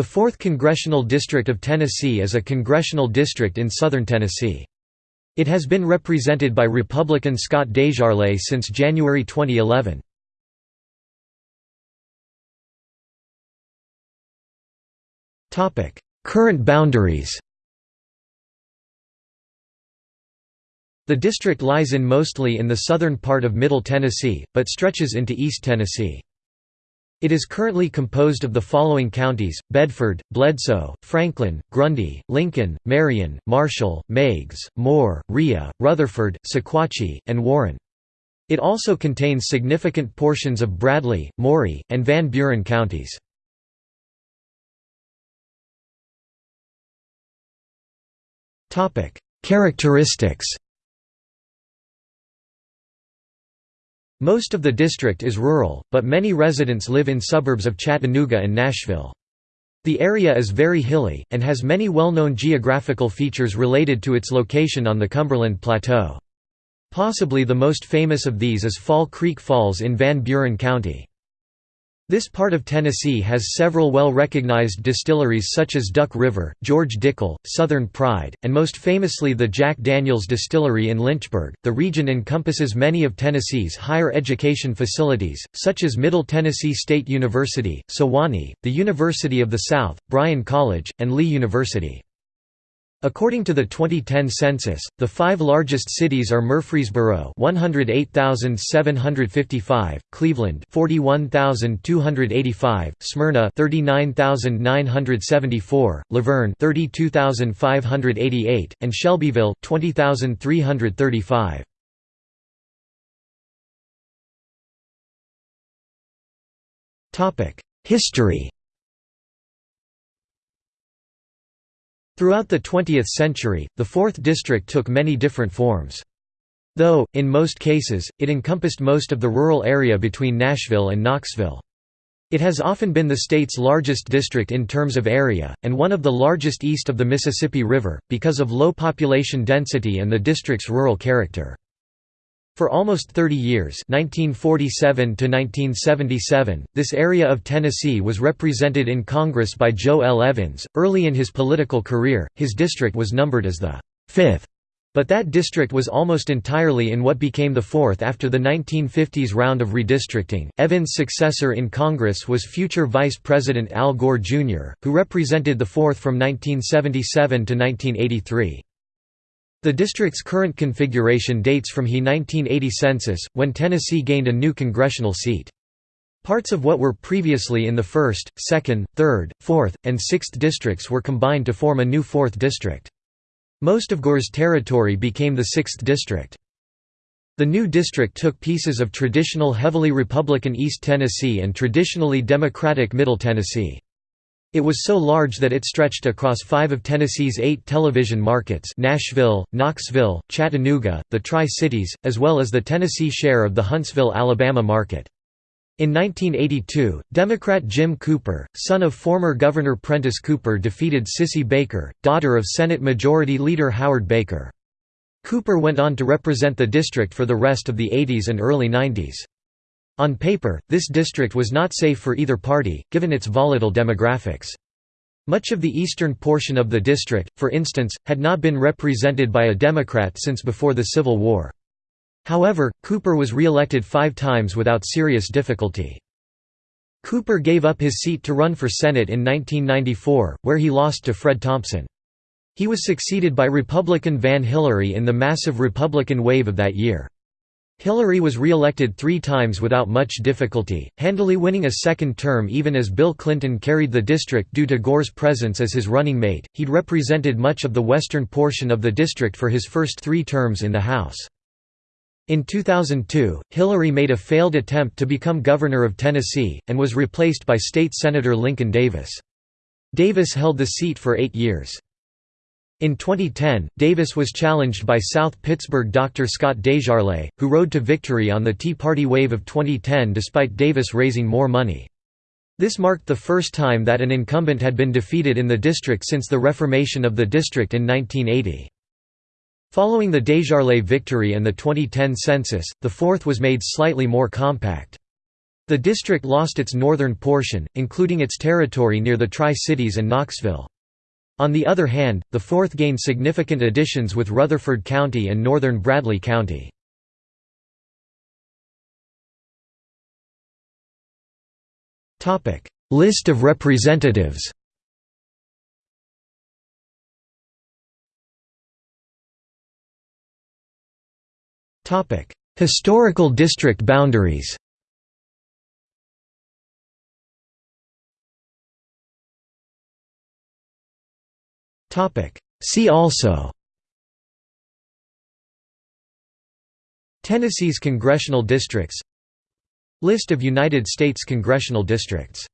The 4th Congressional District of Tennessee is a congressional district in southern Tennessee. It has been represented by Republican Scott Desjarlais since January 2011. Current boundaries The district lies in mostly in the southern part of Middle Tennessee, but stretches into East Tennessee. It is currently composed of the following counties, Bedford, Bledsoe, Franklin, Grundy, Lincoln, Marion, Marshall, Meigs, Moore, Rhea, Rutherford, Sequatchie, and Warren. It also contains significant portions of Bradley, Maury, and Van Buren counties. Characteristics Most of the district is rural, but many residents live in suburbs of Chattanooga and Nashville. The area is very hilly, and has many well-known geographical features related to its location on the Cumberland Plateau. Possibly the most famous of these is Fall Creek Falls in Van Buren County. This part of Tennessee has several well-recognized distilleries such as Duck River, George Dickel, Southern Pride, and most famously the Jack Daniels Distillery in Lynchburg. The region encompasses many of Tennessee's higher education facilities, such as Middle Tennessee State University, Sewanee, the University of the South, Bryan College, and Lee University. According to the 2010 census, the five largest cities are Murfreesboro 108,755, Cleveland 41,285, Smyrna 39,974, La 32,588, and Shelbyville 20,335. History Throughout the 20th century, the 4th District took many different forms. Though, in most cases, it encompassed most of the rural area between Nashville and Knoxville. It has often been the state's largest district in terms of area, and one of the largest east of the Mississippi River, because of low population density and the district's rural character. For almost 30 years 1947 to this area of Tennessee was represented in Congress by Joe L. Evins. Early in his political career, his district was numbered as the 5th, but that district was almost entirely in what became the 4th after the 1950s round of redistricting. Evins' successor in Congress was future Vice President Al Gore Jr., who represented the 4th from 1977 to 1983. The district's current configuration dates from he 1980 census, when Tennessee gained a new congressional seat. Parts of what were previously in the 1st, 2nd, 3rd, 4th, and 6th districts were combined to form a new 4th district. Most of Gore's territory became the 6th district. The new district took pieces of traditional heavily Republican East Tennessee and traditionally Democratic Middle Tennessee. It was so large that it stretched across five of Tennessee's eight television markets Nashville, Knoxville, Chattanooga, the Tri-Cities, as well as the Tennessee share of the Huntsville, Alabama market. In 1982, Democrat Jim Cooper, son of former Governor Prentice Cooper defeated Cissy Baker, daughter of Senate Majority Leader Howard Baker. Cooper went on to represent the district for the rest of the 80s and early 90s. On paper, this district was not safe for either party, given its volatile demographics. Much of the eastern portion of the district, for instance, had not been represented by a Democrat since before the Civil War. However, Cooper was re-elected five times without serious difficulty. Cooper gave up his seat to run for Senate in 1994, where he lost to Fred Thompson. He was succeeded by Republican Van Hilleary in the massive Republican wave of that year. Hilleary was re-elected three times without much difficulty, handily winning a second term even as Bill Clinton carried the district due to Gore's presence as his running mate. He'd represented much of the western portion of the district for his first three terms in the House. In 2002, Hilleary made a failed attempt to become governor of Tennessee, and was replaced by State Senator Lincoln Davis. Davis held the seat for eight years. In 2010, Davis was challenged by South Pittsburg Dr. Scott Desjarlais, who rode to victory on the Tea Party wave of 2010 despite Davis raising more money. This marked the first time that an incumbent had been defeated in the district since the reformation of the district in 1980. Following the Desjarlais victory and the 2010 census, the fourth was made slightly more compact. The district lost its northern portion, including its territory near the Tri-Cities and Knoxville. On the other hand, the 4th gained significant additions with Rutherford County and northern Bradley County. List of representatives Historical district boundaries See also. Tennessee's congressional districts. List of United States congressional districts